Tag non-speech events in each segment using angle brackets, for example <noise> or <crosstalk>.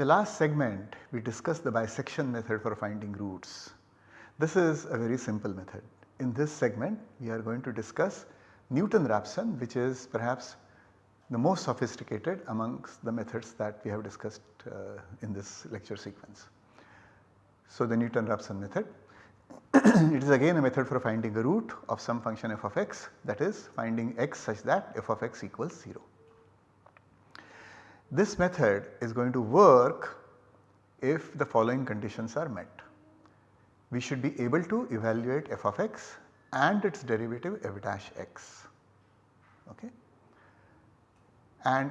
In the last segment we discussed the bisection method for finding roots. This is a very simple method. In this segment we are going to discuss Newton-Raphson which is perhaps the most sophisticated amongst the methods that we have discussed uh, in this lecture sequence. So, the Newton-Raphson method <clears throat> it is again a method for finding a root of some function f of x that is finding x such that f of x equals 0. This method is going to work if the following conditions are met. We should be able to evaluate f of x and its derivative f dash x. Okay and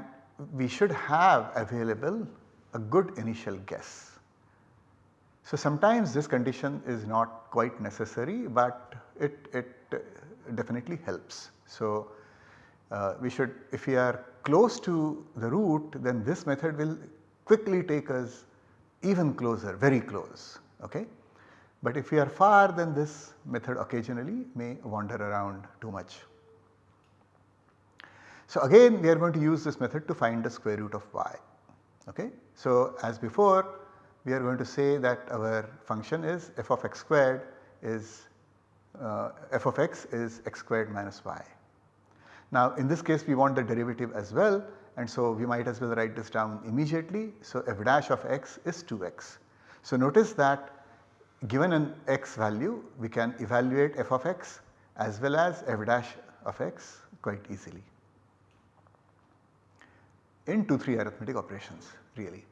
we should have available a good initial guess. So, sometimes this condition is not quite necessary, but it, it definitely helps. So, uh, we should if we are close to the root then this method will quickly take us even closer very close. Okay? But if we are far then this method occasionally may wander around too much. So again we are going to use this method to find the square root of y. Okay? So as before we are going to say that our function is f of x squared is uh, f of x is x squared minus y. Now in this case we want the derivative as well and so we might as well write this down immediately. So f dash of x is 2x. So notice that given an x value we can evaluate f of x as well as f dash of x quite easily in 2 3 arithmetic operations really.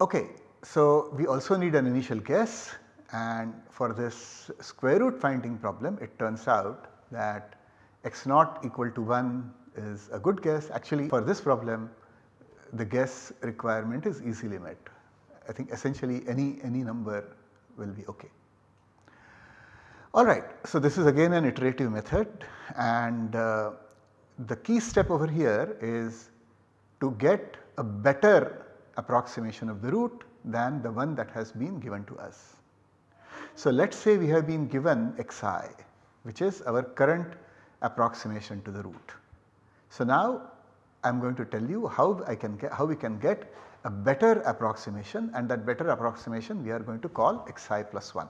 Okay, so we also need an initial guess and for this square root finding problem it turns out that x naught equal to 1 is a good guess. Actually for this problem the guess requirement is easily met. I think essentially any, any number will be okay. Alright, so this is again an iterative method and uh, the key step over here is to get a better approximation of the root than the one that has been given to us. So let us say we have been given xi which is our current approximation to the root. So now I am going to tell you how I can get how we can get a better approximation and that better approximation we are going to call xi plus 1.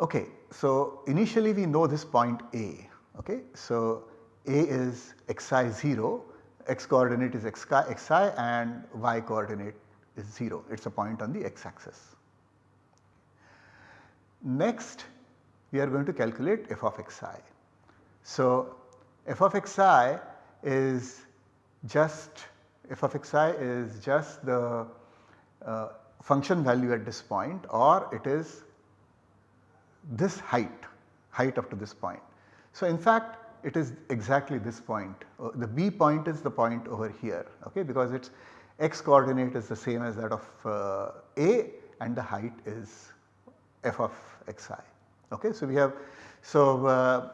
Okay, so initially we know this point A. Okay, so a is xi 0, x coordinate is xi, xi and y coordinate is 0, it is a point on the x axis. Next we are going to calculate f of xi. So f of xi is just f of xi is just the uh, function value at this point or it is this height, height up to this point. So in fact it is exactly this point. Uh, the B point is the point over here okay, because its x coordinate is the same as that of uh, A and the height is f of xi. Okay. So, we have so, uh,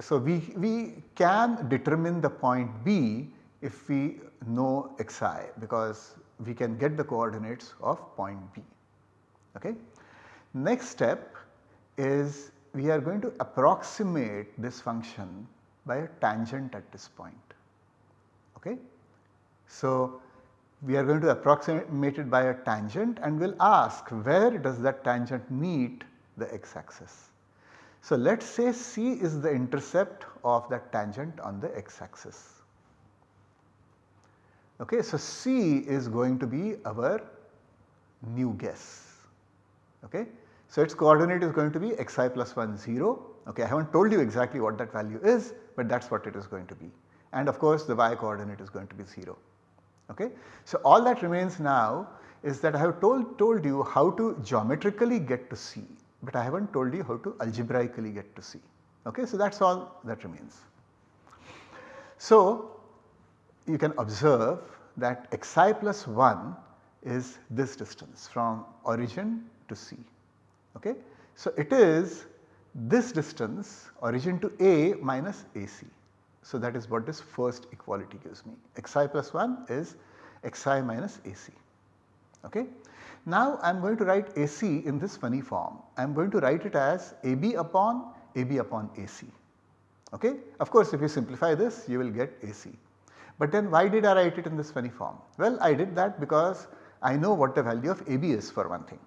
so we, we can determine the point B if we know xi because we can get the coordinates of point B. Okay. Next step is we are going to approximate this function by a tangent at this point. Okay? So, we are going to approximate it by a tangent and we will ask where does that tangent meet the x axis. So, let us say C is the intercept of that tangent on the x axis. Okay, so C is going to be our new guess. Okay. So, its coordinate is going to be xi plus 1 0 Okay, I have not told you exactly what that value is, but that is what it is going to be. And of course, the y coordinate is going to be 0. Okay. So, all that remains now is that I have told, told you how to geometrically get to C, but I have not told you how to algebraically get to C. Okay. So, that is all that remains. So, you can observe that xi plus 1 is this distance from origin to C. Okay. So, it is this distance origin to A minus AC. So, that is what this first equality gives me xi plus 1 is xi minus AC. Okay. Now, I am going to write AC in this funny form. I am going to write it as AB upon AB upon AC. Okay. Of course, if you simplify this you will get AC. But then why did I write it in this funny form? Well I did that because I know what the value of AB is for one thing.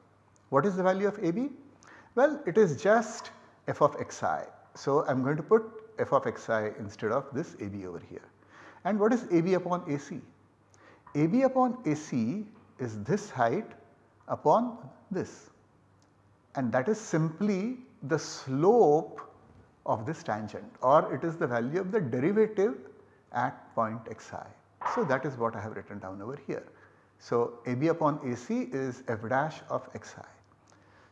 What is the value of AB? Well it is just f of xi. So I am going to put f of xi instead of this AB over here. And what is AB upon AC? AB upon AC is this height upon this and that is simply the slope of this tangent or it is the value of the derivative at point xi. So that is what I have written down over here. So AB upon AC is f dash of xi.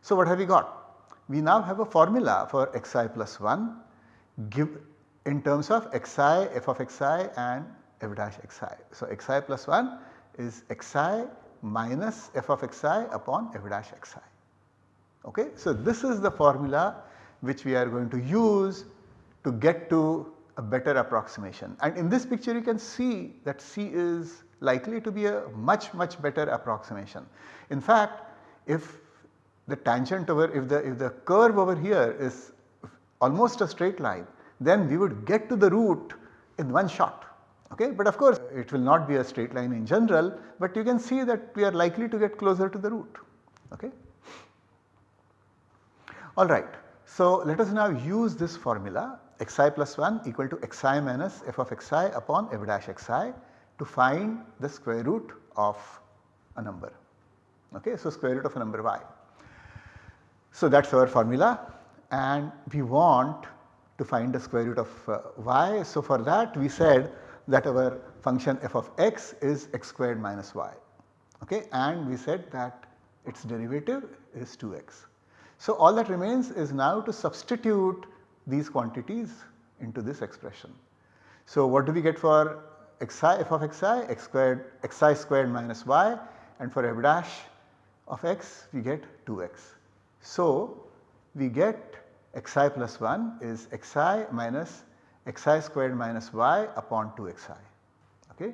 So what have we got? We now have a formula for xi plus 1 give in terms of xi, f of xi and f dash xi. So xi plus 1 is xi minus f of xi upon f dash xi. Okay? So this is the formula which we are going to use to get to a better approximation and in this picture you can see that C is likely to be a much much better approximation. In fact if the tangent over if the if the curve over here is almost a straight line then we would get to the root in one shot. Okay? But of course it will not be a straight line in general but you can see that we are likely to get closer to the root. Okay? Alright. So let us now use this formula xi plus 1 equal to xi minus f of xi upon f dash xi to find the square root of a number. Okay? So square root of a number y. So that is our formula and we want to find the square root of uh, y. So for that we said that our function f of x is x squared minus y okay? and we said that its derivative is 2x. So all that remains is now to substitute these quantities into this expression. So what do we get for xi f of xi x squared xi squared minus y and for f dash of x we get 2x. So we get xi plus 1 is xi minus xi squared minus y upon 2xi okay.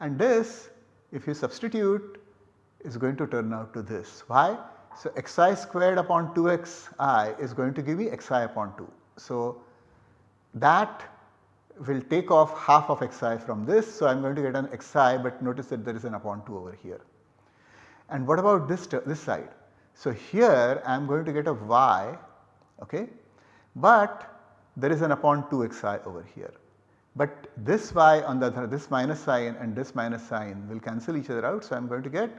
And this if you substitute is going to turn out to this. Why? So xi squared upon 2xi is going to give me xi upon 2. So that will take off half of xi from this. So I am going to get an xi but notice that there is an upon 2 over here. And what about this, this side? So here I am going to get a y okay, but there is an upon 2xi over here. But this y on the other this minus sign and this minus sign will cancel each other out. So I am going to get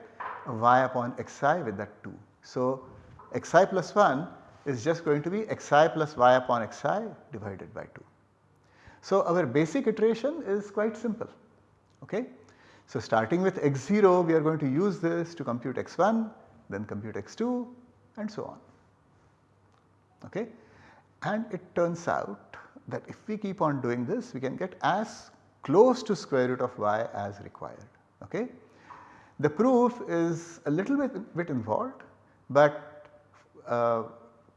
a y upon xi with that 2. So xi plus 1 is just going to be xi plus y upon xi divided by 2. So our basic iteration is quite simple. Okay? So starting with x0 we are going to use this to compute x1 then compute x2 and so on. Okay? And it turns out that if we keep on doing this we can get as close to square root of y as required. Okay? The proof is a little bit, bit involved but uh,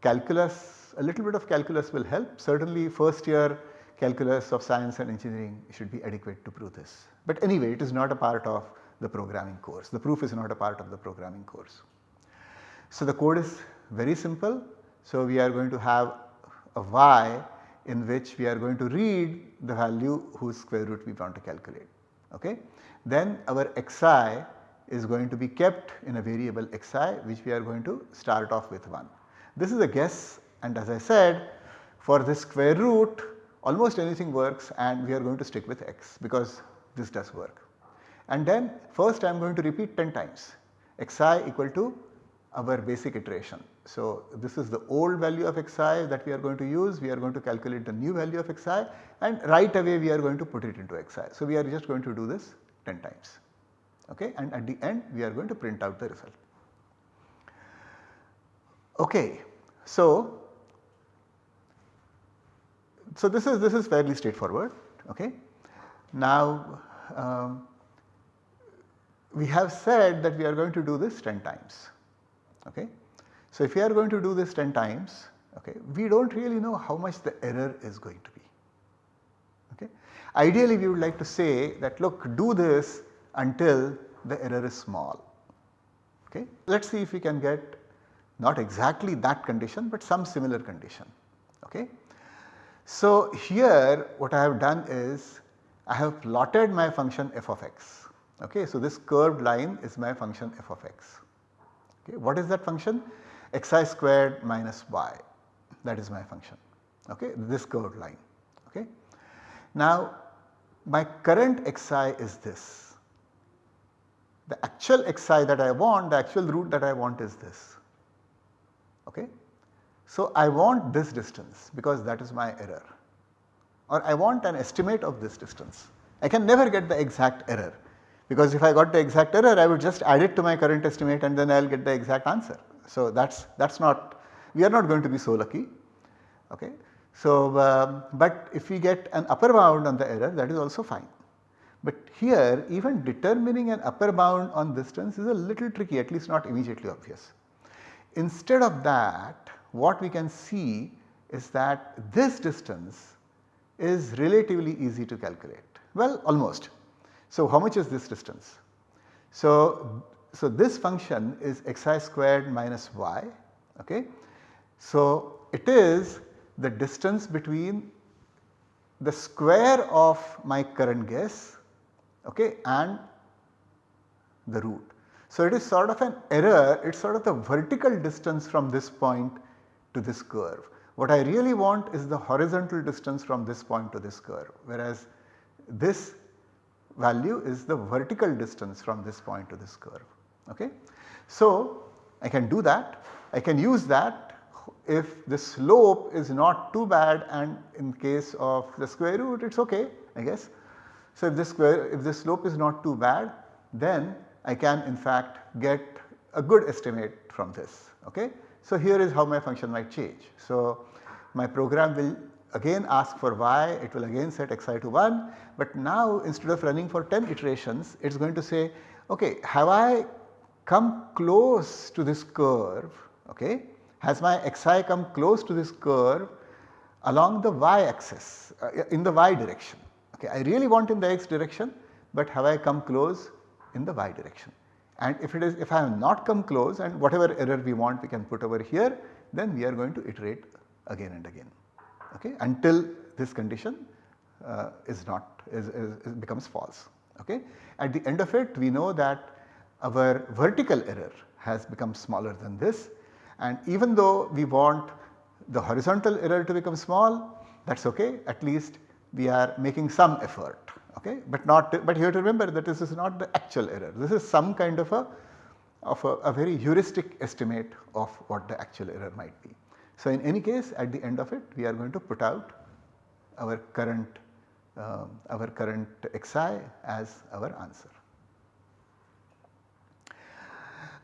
calculus a little bit of calculus will help certainly first year calculus of science and engineering should be adequate to prove this. But anyway it is not a part of the programming course the proof is not a part of the programming course. So the code is very simple so we are going to have y in which we are going to read the value whose square root we want to calculate. Okay? Then our xi is going to be kept in a variable xi which we are going to start off with 1. This is a guess and as I said for this square root almost anything works and we are going to stick with x because this does work. And then first I am going to repeat 10 times xi equal to our basic iteration. So this is the old value of xi that we are going to use, we are going to calculate the new value of xi and right away we are going to put it into xi. So we are just going to do this 10 times okay and at the end we are going to print out the result. Okay, so so this is this is fairly straightforward okay. Now um, we have said that we are going to do this 10 times okay. So if we are going to do this 10 times okay, we do not really know how much the error is going to be. Okay. Ideally we would like to say that look do this until the error is small. Okay. Let us see if we can get not exactly that condition but some similar condition. Okay. So here what I have done is I have plotted my function f of x. Okay, so this curved line is my function f of x. Okay, what is that function? Xi squared minus y that is my function. Okay, this curved line. Okay. Now my current xi is this. The actual xi that I want, the actual root that I want is this. Okay. So I want this distance because that is my error or I want an estimate of this distance. I can never get the exact error because if I got the exact error I would just add it to my current estimate and then I will get the exact answer. So that is that is not we are not going to be so lucky. Okay. So, um, but if we get an upper bound on the error that is also fine. But here even determining an upper bound on distance is a little tricky at least not immediately obvious. Instead of that what we can see is that this distance is relatively easy to calculate. Well almost. So how much is this distance? So, so this function is xi squared minus y. Okay. So it is the distance between the square of my current guess okay, and the root. So it is sort of an error, it is sort of the vertical distance from this point to this curve. What I really want is the horizontal distance from this point to this curve whereas this value is the vertical distance from this point to this curve. Okay. So I can do that, I can use that if the slope is not too bad and in case of the square root it is okay I guess. So if the square if the slope is not too bad then I can in fact get a good estimate from this okay. So here is how my function might change. So my program will again ask for y it will again set xi to 1 but now instead of running for 10 iterations it is going to say okay have I come close to this curve okay has my xi come close to this curve along the y axis uh, in the y direction. Okay, I really want in the x direction but have I come close in the y direction. And if it is if I have not come close and whatever error we want we can put over here then we are going to iterate again and again okay, until this condition uh, is not is, is, is becomes false. Okay. At the end of it we know that our vertical error has become smaller than this and even though we want the horizontal error to become small that is okay at least we are making some effort okay but not but you have to remember that this is not the actual error this is some kind of a of a, a very heuristic estimate of what the actual error might be. So in any case at the end of it we are going to put out our current uh, our current xi as our answer.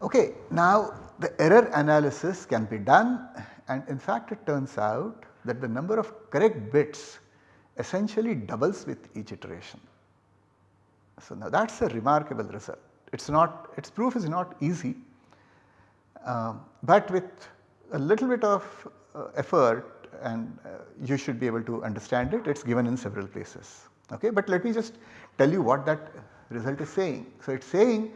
Okay, now the error analysis can be done and in fact it turns out that the number of correct bits essentially doubles with each iteration. So now that is a remarkable result. It is not, its proof is not easy, uh, but with a little bit of uh, effort and uh, you should be able to understand it, it is given in several places. Okay? But let me just tell you what that result is saying. So it is saying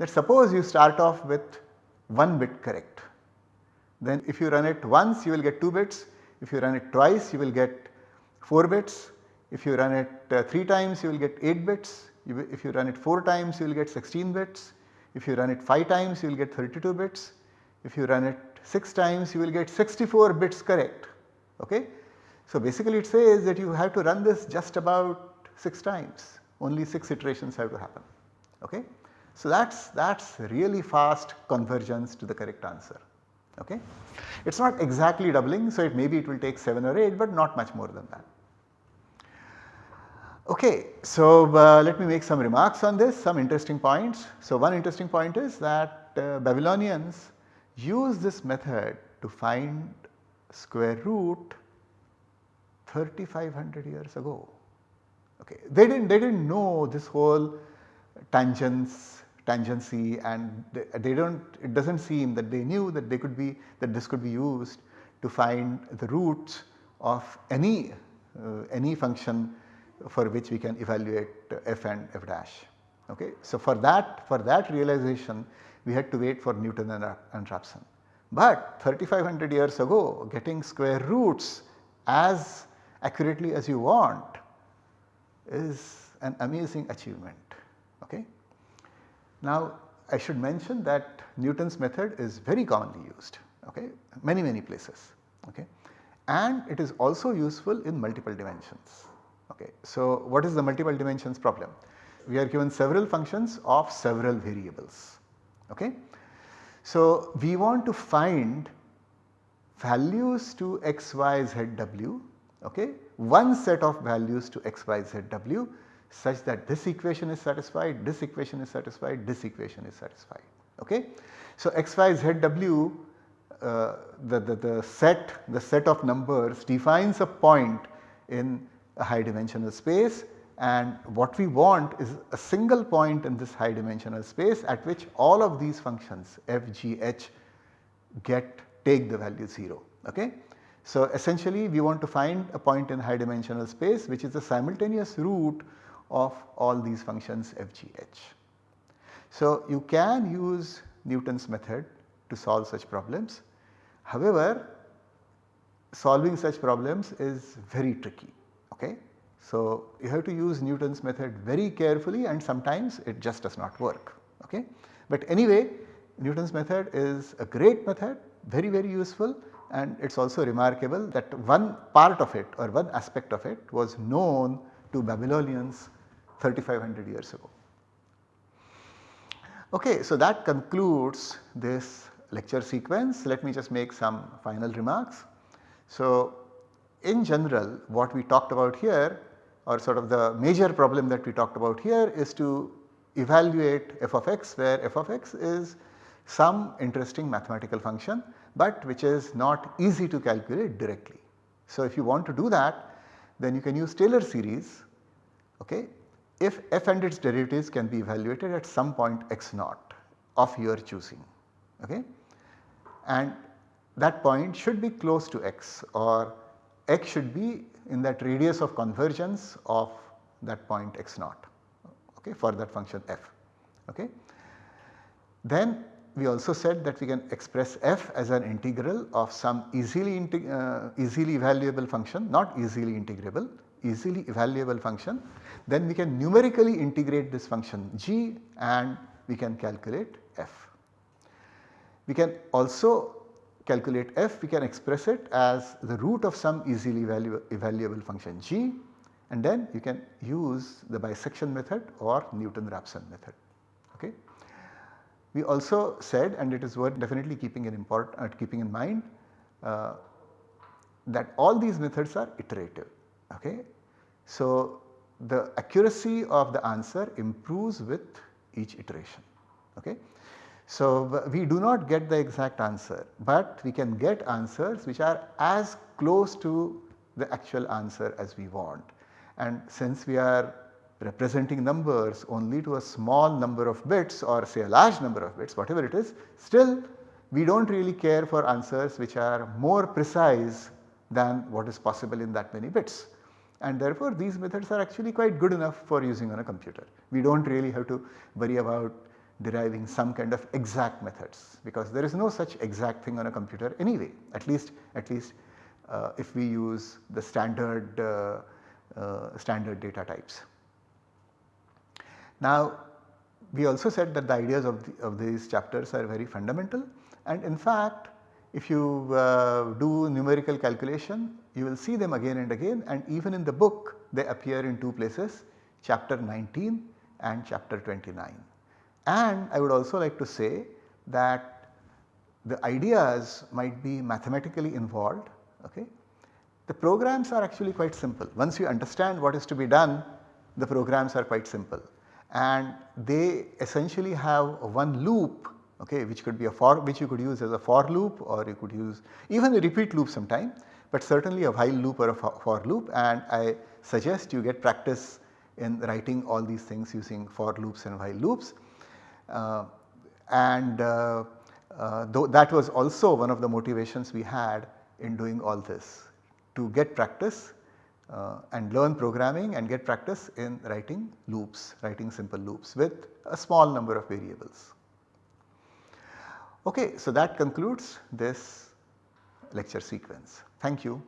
that suppose you start off with 1 bit correct. Then if you run it once you will get 2 bits, if you run it twice you will get 4 bits, if you run it uh, 3 times you will get 8 bits, if you run it 4 times you will get 16 bits, if you run it 5 times you will get 32 bits, if you run it 6 times you will get 64 bits correct. Okay? So basically it says that you have to run this just about 6 times, only 6 iterations have to happen. Okay? So that is that is really fast convergence to the correct answer. Okay. It is not exactly doubling so it maybe it will take 7 or 8 but not much more than that. Okay, so uh, let me make some remarks on this, some interesting points. So one interesting point is that uh, Babylonians use this method to find square root 3500 years ago. Okay, they did not they did not know this whole tangents tangency and they, they do not it does not seem that they knew that they could be that this could be used to find the roots of any uh, any function for which we can evaluate f and f dash. Okay. So, for that for that realization we had to wait for Newton and, and Raphson. But 3500 years ago getting square roots as accurately as you want is an amazing achievement. Now I should mention that Newton's method is very commonly used okay, many many places okay. and it is also useful in multiple dimensions. Okay. So what is the multiple dimensions problem? We are given several functions of several variables. Okay. So we want to find values to x, y, z, w okay, one set of values to x, y, z, w such that this equation is satisfied, this equation is satisfied, this equation is satisfied. Okay. So x, y, z, w uh, the, the, the set the set of numbers defines a point in a high dimensional space and what we want is a single point in this high dimensional space at which all of these functions f, g, h get take the value 0. Okay. So essentially we want to find a point in high dimensional space which is the simultaneous root of all these functions f, g, h. So you can use Newton's method to solve such problems. However, solving such problems is very tricky. Okay? So you have to use Newton's method very carefully and sometimes it just does not work. Okay? But anyway Newton's method is a great method very very useful and it is also remarkable that one part of it or one aspect of it was known to Babylonians 3500 years ago. Okay, so that concludes this lecture sequence. Let me just make some final remarks. So in general what we talked about here or sort of the major problem that we talked about here is to evaluate f of x where f of x is some interesting mathematical function but which is not easy to calculate directly. So if you want to do that then you can use Taylor series okay, if f and its derivatives can be evaluated at some point x naught of your choosing okay. and that point should be close to x or x should be in that radius of convergence of that point x naught okay, for that function f. Okay. Then we also said that we can express f as an integral of some easily, uh, easily evaluable function not easily integrable easily evaluable function then we can numerically integrate this function g and we can calculate f. We can also calculate f we can express it as the root of some easily evaluable function g and then you can use the bisection method or Newton-Raphson method. Okay. We also said and it is worth definitely keeping in, import, uh, keeping in mind uh, that all these methods are iterative. Okay. So, the accuracy of the answer improves with each iteration. Okay. So, we do not get the exact answer, but we can get answers which are as close to the actual answer as we want. And since we are representing numbers only to a small number of bits or say a large number of bits whatever it is still we do not really care for answers which are more precise than what is possible in that many bits and therefore these methods are actually quite good enough for using on a computer. We do not really have to worry about deriving some kind of exact methods because there is no such exact thing on a computer anyway at least at least uh, if we use the standard uh, uh, standard data types. Now we also said that the ideas of, the, of these chapters are very fundamental and in fact if you uh, do numerical calculation you will see them again and again and even in the book they appear in two places chapter 19 and chapter 29. And I would also like to say that the ideas might be mathematically involved okay. The programs are actually quite simple once you understand what is to be done the programs are quite simple and they essentially have one loop okay, which could be a for which you could use as a for loop or you could use even a repeat loop sometime but certainly a while loop or a for loop and I suggest you get practice in writing all these things using for loops and while loops. Uh, and uh, uh, that was also one of the motivations we had in doing all this to get practice uh, and learn programming and get practice in writing loops, writing simple loops with a small number of variables. Okay, so that concludes this lecture sequence. Thank you.